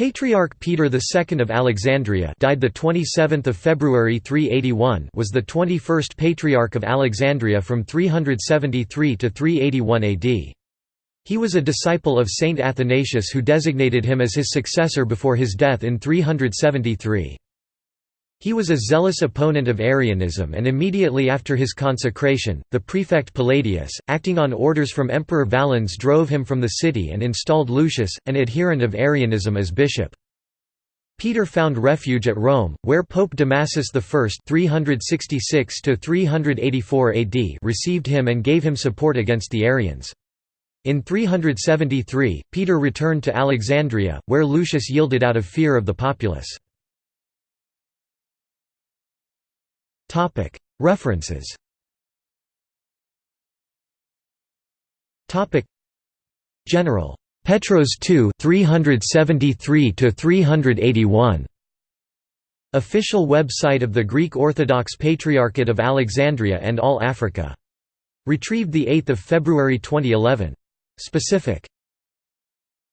Patriarch Peter II of Alexandria died the 27th of February 381 was the 21st Patriarch of Alexandria from 373 to 381 AD. He was a disciple of Saint Athanasius who designated him as his successor before his death in 373. He was a zealous opponent of Arianism and immediately after his consecration, the prefect Palladius, acting on orders from Emperor Valens drove him from the city and installed Lucius, an adherent of Arianism as bishop. Peter found refuge at Rome, where Pope Damasus I 366 AD received him and gave him support against the Arians. In 373, Peter returned to Alexandria, where Lucius yielded out of fear of the populace. References General. Petros II 373 to 381. Official website of the Greek Orthodox Patriarchate of Alexandria and All Africa. Retrieved 8 February 2011. Specific